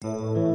Música